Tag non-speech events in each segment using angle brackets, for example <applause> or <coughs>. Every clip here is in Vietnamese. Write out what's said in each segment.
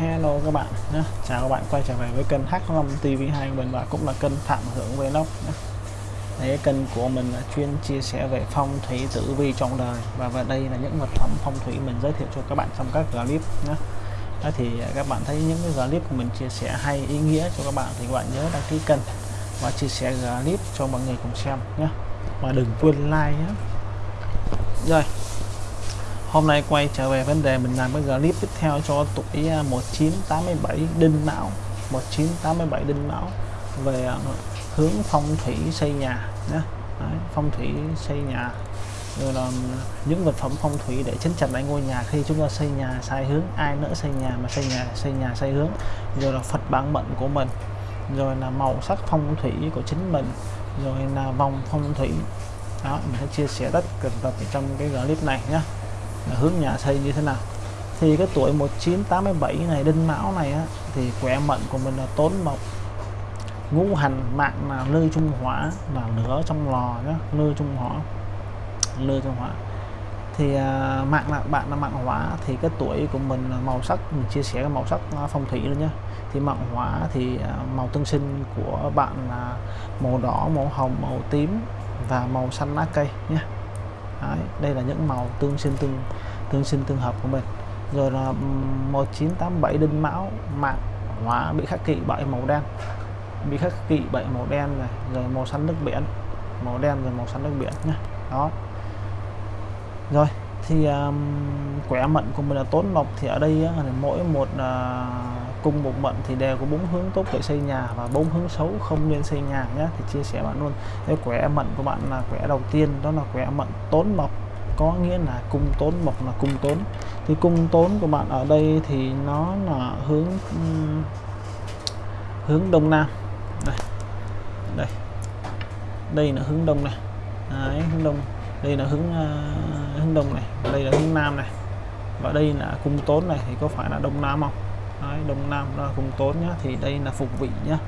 Hello các bạn nhé. Chào các bạn quay trở về với kênh H5 TV2 của mình và cũng là kênh Phạm Hưởng Vlog nhé. Đấy, kênh của mình là chuyên chia sẻ về phong thủy tử vi trong đời và vào đây là những vật phẩm phong thủy mình giới thiệu cho các bạn trong các clip nhé. Đó thì các bạn thấy những cái clip của mình chia sẻ hay ý nghĩa cho các bạn thì các bạn nhớ đăng ký kênh và chia sẻ clip cho mọi người cùng xem nhé. Và đừng quên like nhé. Rồi hôm nay quay trở về vấn đề mình làm cái clip tiếp theo cho tuổi à, 1987 đinh mão. 1987 đinh mão về à, hướng phong thủy xây nhà nhé Đấy, phong thủy xây nhà. Rồi là những vật phẩm phong thủy để chấn chặt lại ngôi nhà. Khi chúng ta xây nhà sai hướng ai nữa xây nhà mà xây nhà xây nhà sai hướng. Rồi là Phật bản mệnh của mình. Rồi là màu sắc phong thủy của chính mình. Rồi là vòng phong thủy. Đó mình sẽ chia sẻ tất cả trong cái clip này nhé hướng nhà xây như thế nào. Thì cái tuổi 1987 này đinh mão này á, thì khỏe mệnh của mình là tốn mộc ngũ hành mạng là lư trung hỏa là lửa trong lò nhá lư trung hỏa lư trung hỏa. Thì à, mạng là bạn là mạng hỏa thì cái tuổi của mình là màu sắc mình chia sẻ cái màu sắc phong thủy luôn nhé thì mạng hỏa thì à, màu tương sinh của bạn là màu đỏ màu hồng màu tím và màu xanh lá cây nhé Đấy, đây là những màu tương sinh tương tương sinh tương hợp của mình. Rồi là 1987 đinh mão mạng hỏa bị khắc kỵ bởi màu đen. Bị khắc kỵ bởi màu đen này rồi màu xanh nước biển. Màu đen rồi màu xanh nước biển nhé đó. Rồi thì um, quẻ mệnh của mình là tốn lộc thì ở đây á, mỗi một uh, cung một mệnh thì đều có bốn hướng tốt để xây nhà và bốn hướng xấu không nên xây nhà nhé. Thì chia sẻ bạn luôn. Cái quẻ mệnh của bạn là quẻ đầu tiên đó là quẻ mệnh tốn mộc. Có nghĩa là cung tốn mộc là cung tốn. Thì cung tốn của bạn ở đây thì nó là hướng hướng đông nam. Đây đây. Đây là hướng đông này. Đấy, hướng đông. Đây là hướng uh, hướng đông này. Đây là hướng nam này. Và đây là cung tốn này thì có phải là đông nam không? Đấy, đông nam là cung tốt nhá. Thì đây là phục vị nhá.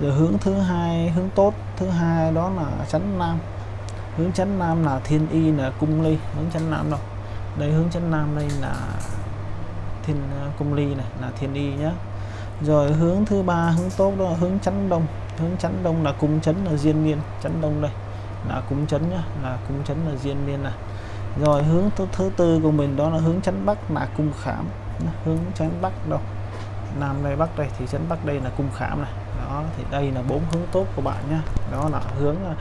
Rồi hướng thứ hai hướng tốt thứ hai đó là chấn nam. Hướng chấn nam là thiên y là cung ly. Hướng chấn nam đâu? Đây hướng chấn nam đây là thiên à, cung ly này là thiên y nhá. Rồi hướng thứ ba hướng tốt đó là hướng chấn đông. Hướng chấn đông là cung chấn là diên niên chấn đông đây là cung chấn nhá là cung chấn là diên niên này. Rồi hướng thứ, thứ tư của mình đó là hướng chấn bắc là cung khảm hướng chấn bắc đâu? Nam đây bắc đây thì trấn bắc đây là cung khảm này. Đó, thì đây là bốn hướng tốt của bạn nhé đó là hướng à,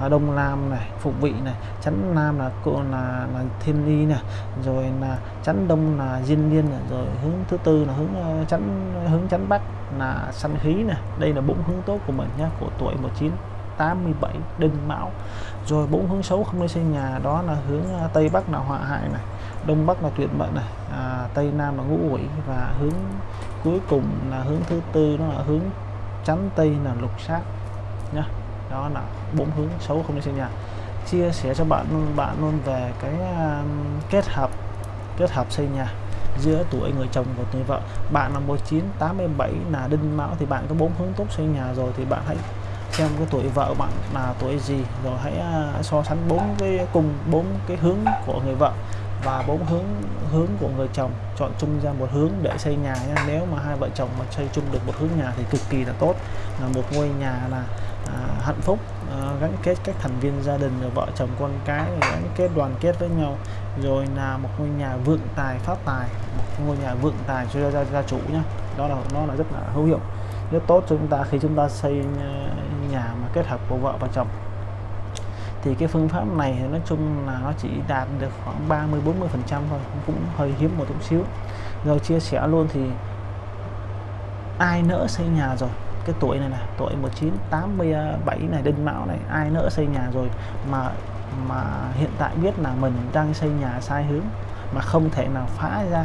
à, đông nam này phục vị này chắn nam là cô, là là thiên ly này, rồi là chắn đông là diên liên này, rồi hướng thứ tư là hướng à, chắn hướng chắn bắc là sanh khí này. Đây là bốn hướng tốt của mình nhé của tuổi 19 87 đinh mão. Rồi bốn hướng xấu không nên xây nhà, đó là hướng tây bắc là họa hại này đông bắc là tuyệt mệnh này. À, tây nam là ngũ quỷ. Và hướng cuối cùng là hướng thứ tư đó là hướng chắn tây là lục sát. Nhá. Đó là bốn hướng xấu không nên xây nhà chia sẻ cho bạn bạn luôn về cái uh, kết hợp kết hợp xây nhà giữa tuổi người chồng và tuổi vợ. Bạn là 1987 là đinh mão thì bạn có bốn hướng tốt xây nhà rồi thì bạn hãy xem cái tuổi vợ bạn là tuổi gì rồi hãy uh, so sánh bốn cái cùng bốn cái hướng của người vợ và bốn hướng hướng của người chồng. Chọn chung ra một hướng để xây nhà nhé. nếu mà hai vợ chồng mà xây chung được một hướng nhà thì cực kỳ là tốt. Là một ngôi nhà là à, hạnh phúc. À, gắn kết các thành viên gia đình rồi vợ chồng con cái gắn kết đoàn kết với nhau. Rồi là một ngôi nhà vượng tài phát tài. Một ngôi nhà vượng tài cho gia, gia chủ nhé đó là nó là rất là hữu hiệu rất tốt cho chúng ta khi chúng ta xây ờ, nhà mà kết hợp của vợ và chồng thì cái phương pháp này thì nói chung là nó chỉ đạt được khoảng 30 40 phần trăm thôi, cũng hơi hiếm một chút xíu. Rồi chia sẻ luôn thì ai nỡ xây nhà rồi, cái tuổi này này tuổi 1987 này đinh mão này, ai nỡ xây nhà rồi mà mà hiện tại biết là mình đang xây nhà sai hướng mà không thể nào phá ra,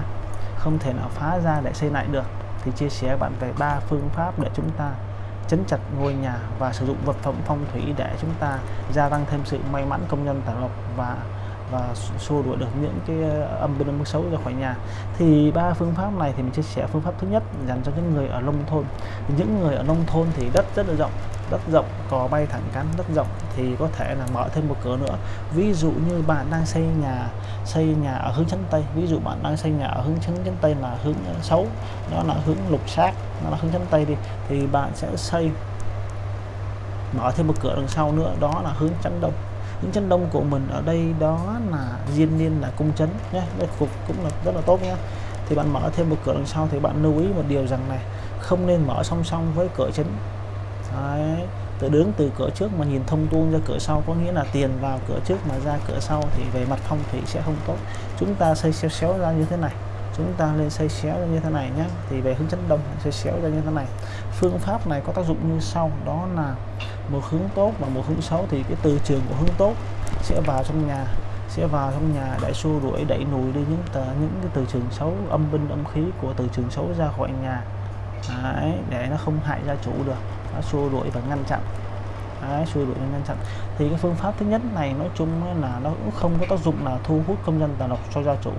không thể nào phá ra để xây lại được, thì chia sẻ bạn về ba phương pháp để chúng ta chấn chặt ngôi nhà và sử dụng vật phẩm phong thủy để chúng ta gia tăng thêm sự may mắn công nhân tài lộc và và xua đuổi được những cái ờ, âm bên âm xấu ra khỏi nhà. Thì ba phương pháp này thì mình chia sẻ phương pháp thứ nhất dành cho những người ở nông thôn. Những người ở nông thôn thì đất rất là rộng, đất rộng, cò bay thẳng cắn đất rộng thì có thể là mở thêm một cửa nữa. Ví dụ như bạn đang xây nhà xây nhà ở hướng chấn tây, ví dụ bạn đang xây nhà ở hướng chấn chấn tây là hướng ờ, xấu đó là hướng lục sát nó là hướng chấn tây đi, thì bạn sẽ xây, mở thêm một cửa đằng sau nữa, đó là hướng chấn đông những chân đông của mình ở đây đó là diên niên, là cung chấn nhé đây phục cũng là rất là tốt nhé thì bạn mở thêm một cửa đằng sau thì bạn lưu ý một điều rằng này không nên mở song song với cửa chấn. Đấy. từ đứng từ cửa trước mà nhìn thông tuôn ra cửa sau có nghĩa là tiền vào cửa trước mà ra cửa sau thì về mặt phong thủy sẽ không tốt. Chúng ta xây xéo xéo ra như thế này chúng ta lên xây xéo ra như thế này nhé. Thì về hướng chấn đông xây xéo ra như thế này. Phương pháp này có tác dụng như sau đó là một hướng tốt và một hướng xấu. Thì cái từ trường của hướng tốt sẽ vào trong nhà sẽ vào trong nhà để xua đuổi đẩy lùi đi những tờ, những cái từ trường xấu âm binh âm khí của từ trường xấu ra khỏi nhà. Đấy, để nó không hại gia chủ được. Nó xua đuổi và ngăn chặn. Đấy, xua đuổi và ngăn chặn. Thì cái phương pháp thứ nhất này nói chung là nó cũng không có tác dụng là thu hút công dân tà độc cho gia chủ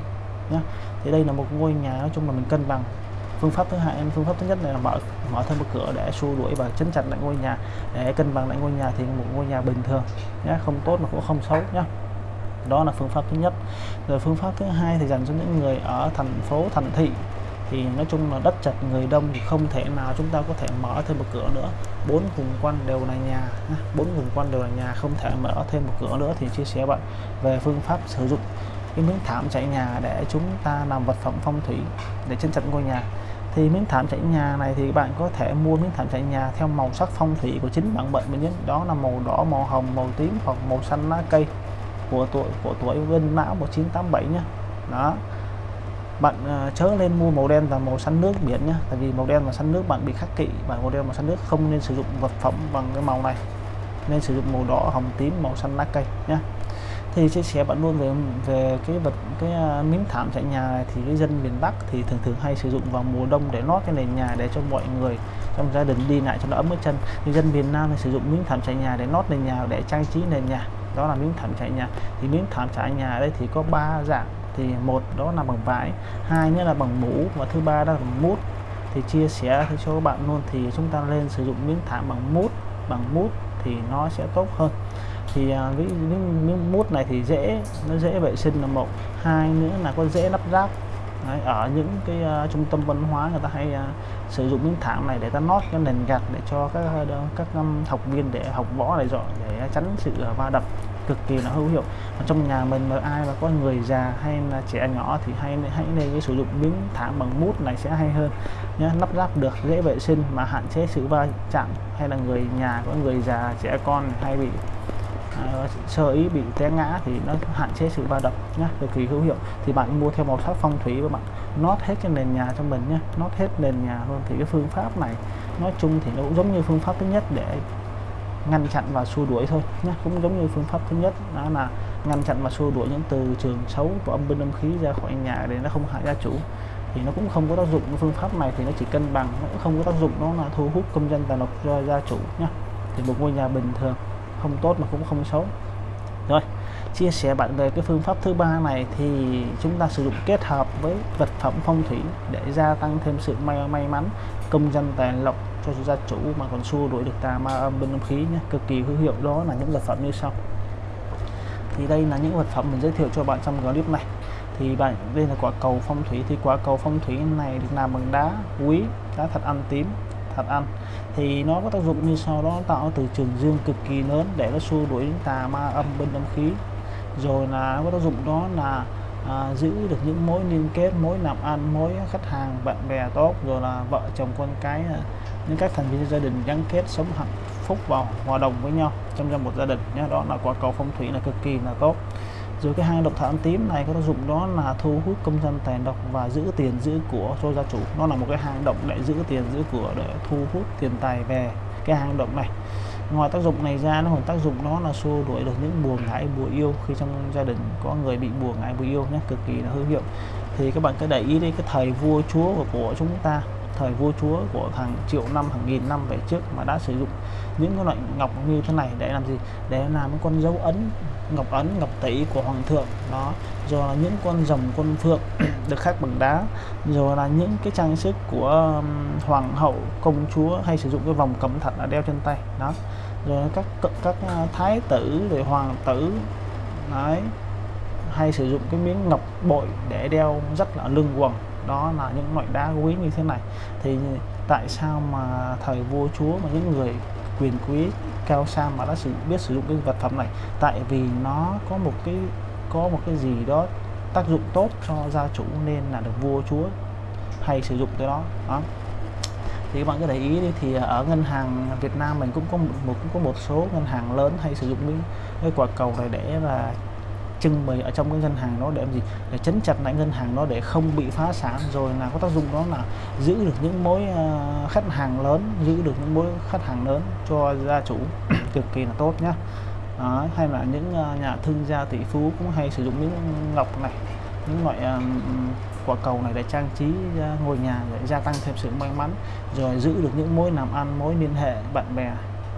nhé thì đây là một ngôi nhà, nói chung là mình cân bằng. Phương pháp thứ hai, phương pháp thứ nhất này là mở mở thêm một cửa để xua đuổi và chấn chặt lại ngôi nhà. Để cân bằng lại ngôi nhà thì một ngôi nhà bình thường nhé không tốt mà cũng không xấu nhé đó là phương pháp thứ nhất. Rồi phương pháp thứ hai thì dành cho những người ở thành phố, thành thị. Thì nói chung là đất chật, người đông thì không thể nào chúng ta có thể mở thêm một cửa nữa. Bốn vùng quanh đều là nhà bốn vùng quanh đều là nhà, không thể mở thêm một cửa nữa thì chia sẻ bạn về phương pháp sử dụng cái miếng thảm trải nhà để chúng ta làm vật phẩm phong thủy để chân chặt ngôi nhà. Thì miếng thảm trải nhà này thì bạn có thể mua miếng thảm trải nhà theo màu sắc phong thủy của chính bạn bệnh mình nhé đó là màu đỏ màu hồng màu tím hoặc màu xanh lá cây của tuổi của tuổi Vinh Mão 1987 nhé đó. Bạn uh, chớ lên mua màu đen và màu xanh nước biển nhé tại vì màu đen và xanh nước bạn bị khắc kỵ và màu đen và xanh nước không nên sử dụng vật phẩm bằng cái màu này. Nên sử dụng màu đỏ hồng tím màu xanh lá cây nhé thì chia sẻ bạn luôn về về cái vật cái uh, miếng thảm trải nhà này. Thì cái dân miền Bắc thì thường thường hay sử dụng vào mùa đông để lót cái nền nhà để cho mọi người trong gia đình đi lại cho nó ấm ở chân. Thì dân miền Nam thì sử dụng miếng thảm trải nhà để lót nền nhà để trang trí nền nhà. Đó là miếng thảm trải nhà. Thì miếng thảm trải nhà ở đây thì có ba dạng. Thì một đó là bằng vải. Hai nữa là bằng mũ. Và thứ ba đó là bằng mút. Thì chia sẻ cho các bạn luôn thì chúng ta lên sử dụng miếng thảm bằng mút. Bằng mút thì nó sẽ tốt hơn thì à, với những miếng mút này thì dễ nó dễ vệ sinh là một. Hai nữa là có dễ lắp ráp. Đấy, ở những cái uh, trung tâm văn hóa người ta hay uh, sử dụng những thảm này để ta nót cái nền gạch để cho các uh, các um, học viên để học võ này dọn để tránh sự uh, va đập cực kỳ là hữu hiệu. Ở trong nhà mình mà ai mà có người già hay là trẻ nhỏ thì hay hãy nên cái sử dụng miếng thảm bằng mút này sẽ hay hơn. Nhé lắp ráp được dễ vệ sinh mà hạn chế sự va chạm hay là người nhà có người già trẻ con hay bị uh, sơ ý bị té ngã thì nó hạn chế sự va đập nhé cực kỳ hữu hiệu. Thì bạn mua theo màu sắc phong thủy và bạn nót hết cái nền nhà cho mình nhé nót hết nền nhà luôn. Thì cái phương pháp này nói chung thì nó cũng giống như phương pháp thứ nhất để ngăn chặn và xua đuổi thôi nhé cũng giống như phương pháp thứ nhất đó là ngăn chặn và xua đuổi những từ trường xấu của âm binh âm khí ra khỏi nhà để nó không hại gia chủ. Thì nó cũng không có tác dụng cái phương pháp này thì nó chỉ cân bằng nó cũng không có tác dụng nó là thu hút công dân tài độc cho gia chủ nhé thì một ngôi nhà bình thường không tốt mà cũng không xấu. Rồi, chia sẻ bạn về cái phương pháp thứ ba này thì chúng ta sử dụng kết hợp với vật phẩm phong thủy để gia tăng thêm sự may may mắn, công dân tài lộc cho gia chủ mà còn xua đuổi được tà ma âm bên âm khí nhé. Cực kỳ hữu hiệu, đó là những vật phẩm như sau. Thì đây là những vật phẩm mình giới thiệu cho bạn trong clip này. Thì bạn, đây là quả cầu phong thủy. Thì quả cầu phong thủy này được làm bằng đá quý, đá thật ăn tím, thật ăn thì nó có tác dụng như sau đó tạo từ trường dương cực kỳ lớn để nó xua đuổi tà ma âm bên âm khí. Rồi là có tác dụng đó là à, giữ được những mối liên kết mối làm ăn mối khách hàng bạn bè tốt rồi là vợ chồng con cái à, những các thành viên gia đình gắn kết sống hạnh phúc vào hòa đồng với nhau trong một gia đình nhé. Đó là quả cầu phong thủy là cực kỳ là tốt rồi cái hang độc thảm tím này có tác dụng đó là thu hút công dân tài độc và giữ tiền giữ của cho gia chủ. Nó là một cái hang động để giữ tiền giữ của để thu hút tiền tài về cái hang động này. Ngoài tác dụng này ra nó còn tác dụng đó là xua đuổi được những buồn ngại bùa yêu. Khi trong gia đình có người bị buồn ngại bùa yêu nhé cực kỳ là hữu hiệu. Thì các bạn cứ để ý đi cái thời vua chúa của, của chúng ta thời vua chúa của hàng triệu năm hàng nghìn năm về trước mà đã sử dụng những cái loại ngọc như thế này để làm gì? Để làm con dấu ấn ngọc ấn, ngọc tỷ của hoàng thượng, đó. Rồi là những con rồng quân phượng <clears throat> được khắc bằng đá. Rồi là những cái trang sức của hoàng hậu, công chúa hay sử dụng cái vòng cẩm thạch là đeo trên tay, đó. Rồi các các à, thái tử, rồi hoàng tử, đấy, hay sử dụng cái miếng ngọc bội để đeo rất là lưng quần, đó là những loại đá quý như thế này. Thì tại sao mà thời vua chúa mà những người quyền quý cao sang mà đã sử biết sử dụng cái vật phẩm này. Tại vì nó có một cái có một cái gì đó tác dụng tốt cho gia chủ nên là được vua chúa hay sử dụng cái đó. Đó. Thì các bạn cứ để ý đi thì ở ngân hàng Việt Nam mình cũng có một, cũng có một số ngân hàng lớn hay sử dụng cái, cái quả cầu này để là trưng bày ở trong cái ngân hàng đó để làm gì? Để chấn chặt lại ngân hàng đó để không bị phá sản. Rồi là có tác dụng đó là giữ được những mối ờ, khách hàng lớn giữ được những mối khách hàng lớn cho gia chủ. <coughs> Cực kỳ là tốt nhá. Đó, hay là những ờ, nhà thương gia tỷ phú cũng hay sử dụng những ngọc này những loại ờ, quả cầu này để trang trí ngôi nhà để gia tăng thêm sự may mắn. Rồi giữ được những mối làm ăn mối liên hệ bạn bè.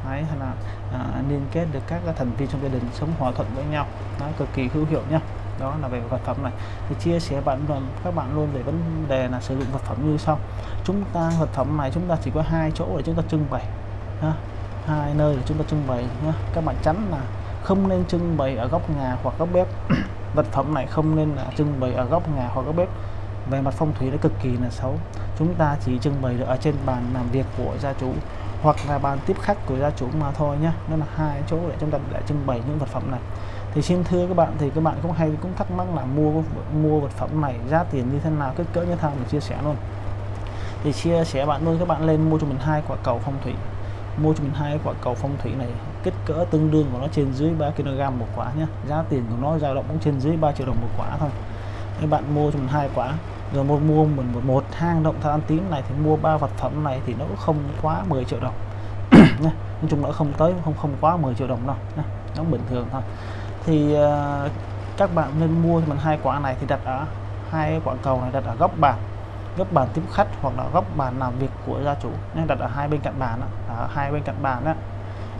Đấy, hay là à, liên kết được các thành viên trong gia đình sống hòa thuận với nhau. Nó cực kỳ hữu hiệu nhá. Đó là về vật phẩm này. Thì chia sẻ bạn luôn các bạn luôn về vấn đề là sử dụng vật phẩm như sau. Chúng ta vật phẩm này chúng ta chỉ có hai chỗ để chúng ta trưng bày ha. hai nơi để chúng ta trưng bày nhá. Các bạn tránh là không nên trưng bày ở góc nhà hoặc góc bếp. <clears throat> Vật phẩm này không nên là trưng bày ở góc nhà hoặc góc bếp. Về mặt phong thủy nó cực kỳ là xấu. Chúng ta chỉ trưng bày được ở trên bàn làm việc của gia chủ hoặc là bàn tiếp khách của gia chủ mà thôi nhá. Nó là hai chỗ để chúng ta để trưng bày những vật phẩm này. Thì xin thưa các bạn, thì các bạn cũng hay cũng thắc mắc là mua mua vật phẩm này giá tiền như thế nào? Kích cỡ như thế nào? Mình chia sẻ luôn. Thì chia sẻ bạn luôn, các bạn lên mua cho mình hai quả cầu phong thủy. Mua cho mình hai quả cầu phong thủy này, kích cỡ tương đương của nó trên dưới 3 kg một quả nhé giá tiền của nó dao động cũng trên dưới 3 triệu đồng một quả thôi. Các bạn mua cho mình hai quả rồi một mua mình một, một hang động than tím này thì mua ba vật phẩm này thì nó cũng không quá 10 triệu đồng. <clears throat> Nói chung nó không tới không không quá 10 triệu đồng đâu nó bình thường thôi. Thì uh, các bạn nên mua mình hai quả này thì đặt ở hai quả cầu này đặt ở góc bàn góc bàn tiếp khách hoặc là góc bàn làm việc của gia chủ nên đặt ở hai bên cạnh bàn đó, ở hai bên cạnh bàn đó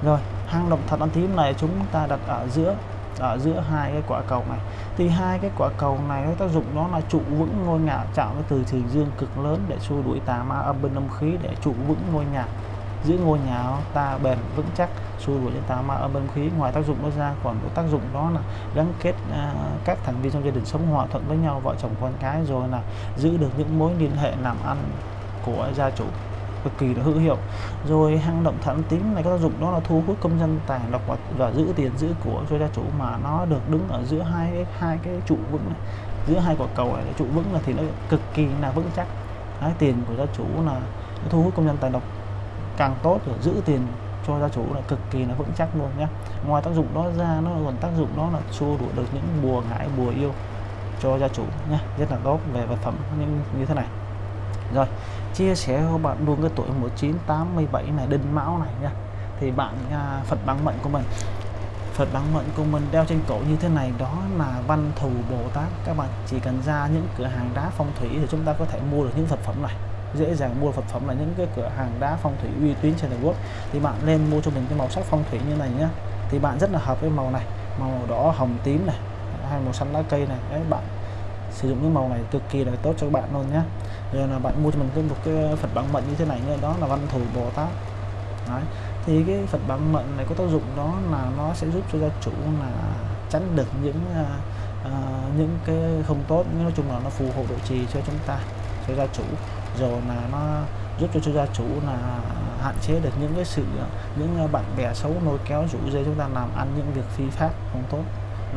rồi hang động thật ăn tím này chúng ta đặt ở giữa ở giữa hai cái quả cầu này. Thì hai cái quả cầu này nó tác dụng nó là trụ vững ngôi nhà chạm với từ trường dương cực lớn để xua đuổi tà ma âm bên âm khí để trụ vững ngôi nhà. Giữ ngôi nhà ta bền vững chắc xua đuổi những tà ma âm bên khí. Ngoài tác dụng nó ra còn có tác dụng đó là gắn kết uh, các thành viên trong gia đình sống hòa thuận với nhau vợ chồng con cái rồi là giữ được những mối liên hệ làm ăn của gia chủ cực kỳ là hữu hiệu. Rồi hang động thẳng tính này có tác dụng đó là thu hút công dân tài độc và, và giữ tiền giữ của cho gia chủ mà nó được đứng ở giữa hai hai cái trụ vững này. giữa hai quả cầu này trụ vững là thì nó cực kỳ là vững chắc. Đấy, tiền của gia chủ là thu hút công dân tài độc càng tốt để giữ tiền cho gia chủ là cực kỳ là vững chắc luôn nhé ngoài tác dụng đó ra nó còn tác dụng đó là xua đuổi được những bùa ngải bùa yêu cho gia chủ nhé rất là tốt về vật phẩm những như thế này rồi chia sẻ cho bạn luôn cái tuổi 1987 này đinh mão này nha. Thì bạn à, Phật bằng mệnh của mình Phật bằng mệnh của mình đeo trên cổ như thế này đó là văn thù Bồ Tát. Các bạn chỉ cần ra những cửa hàng đá phong thủy thì chúng ta có thể mua được những vật phẩm này. Dễ dàng mua vật phẩm là những cái cửa hàng đá phong thủy uy tín trên Trung quốc. Thì bạn nên mua cho mình cái màu sắc phong thủy như này nhá. Thì bạn rất là hợp với màu này màu đỏ hồng tím này hay màu xanh lá cây này. Đấy bạn sử dụng những màu này cực kỳ là tốt cho các bạn luôn nhé. Rồi là bạn mua cho mình cái một cái Phật bằng mận như thế này nữa đó là văn thù Bồ Tát. Đấy. thì cái Phật bằng mận này có tác dụng đó là nó sẽ giúp cho gia chủ là tránh được những uh, những cái không tốt. Nói chung là nó phù hộ độ trì cho chúng ta cho gia chủ. Rồi là nó giúp cho, cho gia chủ là hạn chế được những cái sự à, những bạn bè xấu nối kéo rủ dây chúng ta làm ăn những việc phi pháp không tốt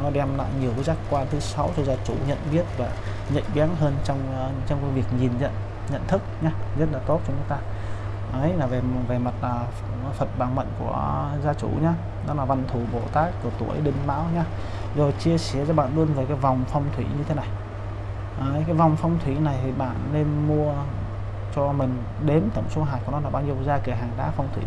nó đem lại nhiều cái giác quan thứ sáu cho gia chủ nhận biết và nhạy bén hơn trong ờ, trong cái việc nhìn nhận nhận thức nhá. Rất là tốt cho chúng ta. Ấy là về về mặt ờ, là Phật bằng mệnh của gia chủ nhá. Đó là văn thủ Bồ Tát của tuổi Đinh Mão nhá. Rồi chia sẻ cho bạn luôn về cái vòng phong thủy như thế này. Đấy, cái vòng phong thủy này thì bạn nên mua cho mình đếm tổng số hạt của nó là bao nhiêu ra cửa hàng đá phong thủy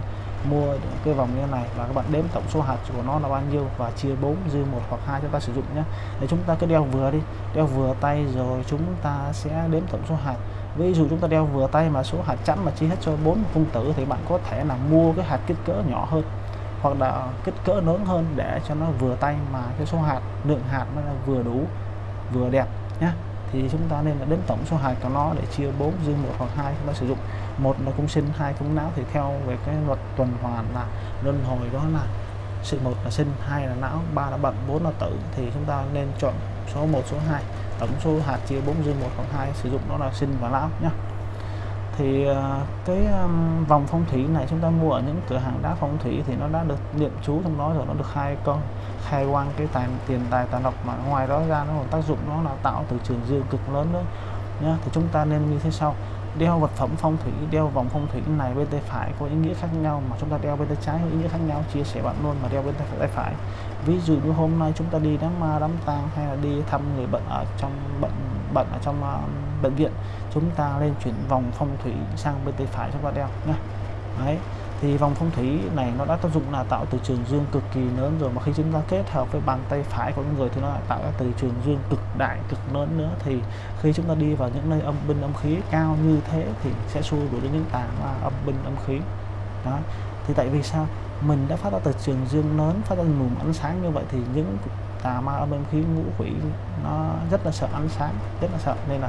mua cái vòng như này và các bạn đếm tổng số hạt của nó là bao nhiêu và chia 4 dư một hoặc hai chúng ta sử dụng nhé. Để chúng ta cứ đeo vừa đi, đeo vừa tay rồi chúng ta sẽ đếm tổng số hạt. Ví dụ chúng ta đeo vừa tay mà số hạt chẵn mà chia hết cho bốn phân tử thì bạn có thể là mua cái hạt kích cỡ nhỏ hơn hoặc là kích cỡ lớn hơn để cho nó vừa tay mà cái số hạt, lượng hạt nó là vừa đủ, vừa đẹp nhé thì chúng ta nên là đến tổng số hạt của nó để chia 4 dư một hoặc hai chúng ta sử dụng. Một là cung sinh, hai cung não. Thì theo về cái luật tuần hoàn là luân hồi đó là sự một là sinh, hai là não, ba là bận, bốn là tử. Thì chúng ta nên chọn số 1 số 2 tổng số hạt chia 4 dư một hoặc hai, sử dụng đó là sinh và não nhé thì ờ, cái vòng phong thủy này chúng ta mua ở những cửa hàng đá phong thủy thì nó đã được niệm chú trong đó rồi nó được hai con khai quang cái tài tiền tài tài lộc mà ngoài đó ra nó còn tác dụng nó là tạo từ trường dương cực lớn nữa nhá. Thì chúng ta nên như thế sau. Đeo vật phẩm phong thủy đeo vòng phong thủy này bên tay phải có ý nghĩa khác nhau mà chúng ta đeo bên tay trái có ý nghĩa khác nhau chia sẻ bạn luôn mà đeo bên tay phải ví dụ như hôm nay chúng ta đi đám ma đám tang hay là đi thăm người bệnh ở trong bệnh bệnh ở trong uh, bệnh viện chúng ta lên chuyển vòng phong thủy sang bên tay phải cho bạn đeo nhé. Đấy, thì vòng phong thủy này nó đã tác dụng là tạo từ trường dương cực kỳ lớn rồi, mà khi chúng ta kết hợp với bàn tay phải của người thì nó lại tạo ra từ trường dương cực đại, cực lớn nữa. Thì khi chúng ta đi vào những nơi âm binh âm khí cao như thế thì sẽ xua đuổi đến những tà ma âm binh âm khí. Đó thì tại vì sao? Mình đã phát ra từ trường dương lớn, phát ra mùm ánh sáng như vậy thì những tà ma âm binh khí ngũ quỷ nó rất là sợ ánh sáng, rất là sợ. Nên là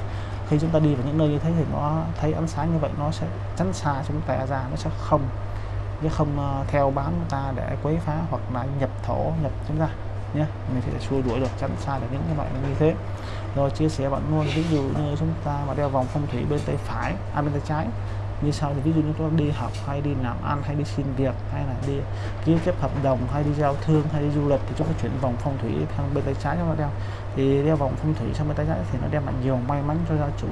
khi chúng ta đi vào những nơi như thế thì nó thấy ánh sáng như vậy, nó sẽ tránh xa chúng ta ra, nó sẽ không, chứ không ờ, theo bám chúng ta để quấy phá hoặc là nhập thổ, nhập chúng ta nhé. Mình sẽ xua đuổi được tránh xa được những cái loại như thế. Rồi chia sẻ bạn luôn, ví dụ như chúng ta mà đeo vòng phong thủy bên tay phải à bên tay trái như sau thì ví dụ như chúng ta đi học hay đi làm ăn hay đi xin việc hay là đi ký kết hợp đồng hay đi giao thương hay đi du lịch thì chúng ta chuyển vòng phong thủy sang bên tay trái chúng ta đeo. Thì đeo vòng phong thủy sang bên tay trái thì nó đem lại nhiều may mắn cho gia chủ.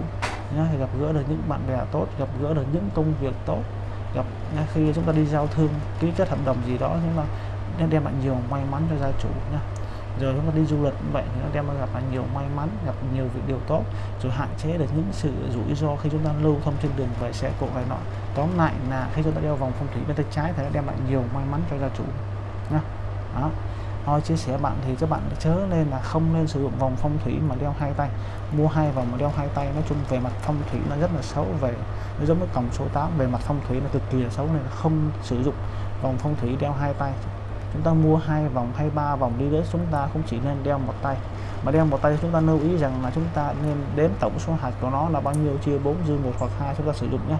Nhá, thì gặp gỡ được những bạn bè tốt gặp gỡ được những công việc tốt gặp khi chúng ta đi giao thương ký kết hợp đồng gì đó nhưng mà nó đem lại nhiều may mắn cho gia chủ nhá rồi chúng ta đi du lịch như vậy thì nó đem gặp lại nhiều may mắn, gặp nhiều việc điều tốt, rồi hạn chế được những sự rủi ro khi chúng ta lưu thông trên đường về xe cộ này nọ. Tóm lại là khi chúng ta đeo vòng phong thủy bên tay trái thì nó đem lại nhiều may mắn cho gia chủ nha đó. Thôi, chia sẻ bạn thì các bạn chớ nên là không nên sử dụng vòng phong thủy mà đeo hai tay. Mua hai vòng mà đeo hai tay, nói chung về mặt phong thủy nó rất là xấu, về nó giống với cổng số 8 về mặt phong thủy là cực kỳ là xấu nên không sử dụng vòng phong thủy đeo hai tay chúng ta mua hai vòng hay ba vòng đi đến chúng ta cũng chỉ nên đeo một tay, mà đeo một tay chúng ta lưu ý rằng là chúng ta nên đếm tổng số hạt của nó là bao nhiêu, chia 4 dư một hoặc hai chúng ta sử dụng nhé.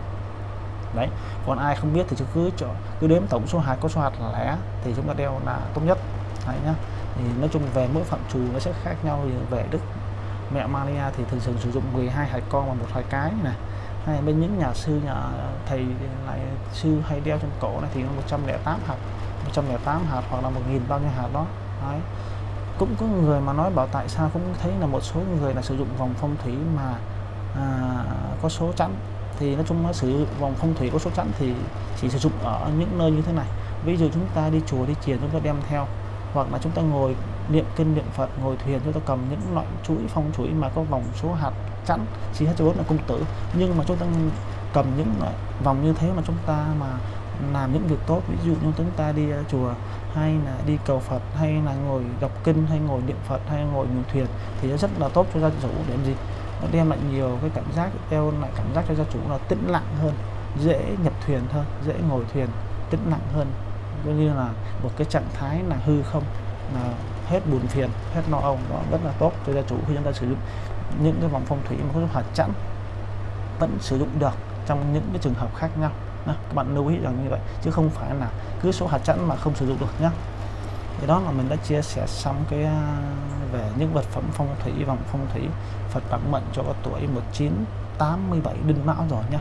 Đấy, còn ai không biết thì cứ chọn, cứ đếm tổng số hạt, có số hạt là lẻ thì chúng ta đeo là tốt nhất. Đấy nhá. Thì nói chung về mỗi phạm trù nó sẽ khác nhau về đức. Mẹ Maria thì thường thường sử dụng 12 hạt con và một hạt cái này. Hay bên những nhà sư, nhà thầy lại, sư hay đeo trong cổ này thì 108 hạt. 108 hạt hoặc là 1.000 bao nhiêu hạt đó. Đấy. Cũng có người mà nói bảo tại sao cũng thấy là một số người là sử dụng vòng phong thủy mà à, có số chẵn. Thì nói chung nó sử dụng vòng phong thủy có số chẵn thì chỉ sử dụng ở những nơi như thế này. Ví dụ chúng ta đi chùa đi chiền chúng ta đem theo. Hoặc là chúng ta ngồi niệm kinh niệm Phật ngồi thuyền chúng ta cầm những loại chuỗi phong chuỗi mà có vòng số hạt chẵn. Chỉ hết bốn là cung tử. Nhưng mà chúng ta cầm những loại vòng như thế mà chúng ta mà làm những việc tốt, ví dụ như chúng ta đi ờ, chùa hay là đi cầu Phật hay là ngồi đọc kinh hay ngồi niệm Phật hay ngồi ngồi thuyền thì nó rất là tốt cho gia chủ để làm gì? Nó đem lại nhiều cái cảm giác theo lại cảm giác cho gia chủ là tĩnh lặng hơn, dễ nhập thuyền hơn, dễ ngồi thuyền, tĩnh lặng hơn. Coi như là một cái trạng thái là hư không, là hết buồn phiền, hết lo âu đó rất là tốt cho gia chủ khi chúng ta sử dụng những cái vòng phong thủy mà có hạt chẵn, vẫn sử dụng được trong những cái trường hợp khác nhau đó, các bạn lưu ý rằng như vậy chứ không phải là cứ số hạt chẵn mà không sử dụng được nhé thì đó là mình đã chia sẻ xong cái à, về những vật phẩm phong thủy vòng phong thủy Phật bản mệnh cho tuổi 1987 đinh mão rồi nhá.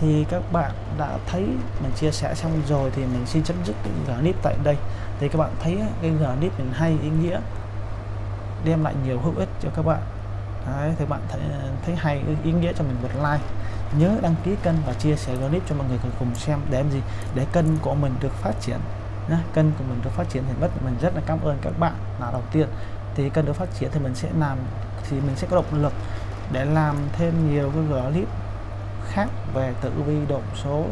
Thì các bạn đã thấy mình chia sẻ xong rồi thì mình xin chấm dứt cái clip tại đây. Thì các bạn thấy cái clip mình hay ý nghĩa đem lại nhiều hữu ích cho các bạn. Đấy, thì bạn thấy, à, thấy hay ý nghĩa cho mình một like nhớ đăng ký kênh và chia sẻ clip cho mọi người cùng xem để làm gì? Để kênh của mình được phát triển, nhá. Kênh của mình được phát triển thì mất mình rất là cảm ơn các bạn. Là đầu tiên, thì kênh được phát triển thì mình sẽ làm thì mình sẽ có động lực để làm thêm nhiều cái clip khác về tử vi, động số,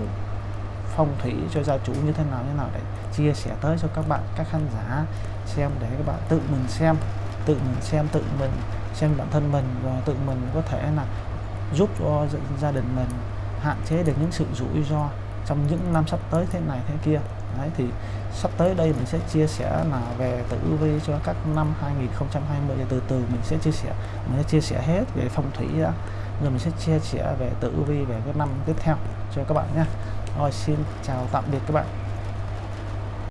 phong thủy cho gia chủ như thế nào, như nào để chia sẻ tới cho các bạn, các khán giả xem để các bạn tự mình xem, tự mình xem, tự mình xem bản thân mình và tự mình có thể là giúp cho gia đình mình hạn chế được những sự rủi ro trong những năm sắp tới thế này thế kia. Đấy, thì sắp tới đây mình sẽ chia sẻ là về tử vi cho các năm 2020 từ từ mình sẽ chia sẻ, mình sẽ chia sẻ hết về phong thủy đã. Rồi mình sẽ chia sẻ về tử vi về cái năm tiếp theo cho các bạn nhé. Rồi, xin chào tạm biệt các bạn.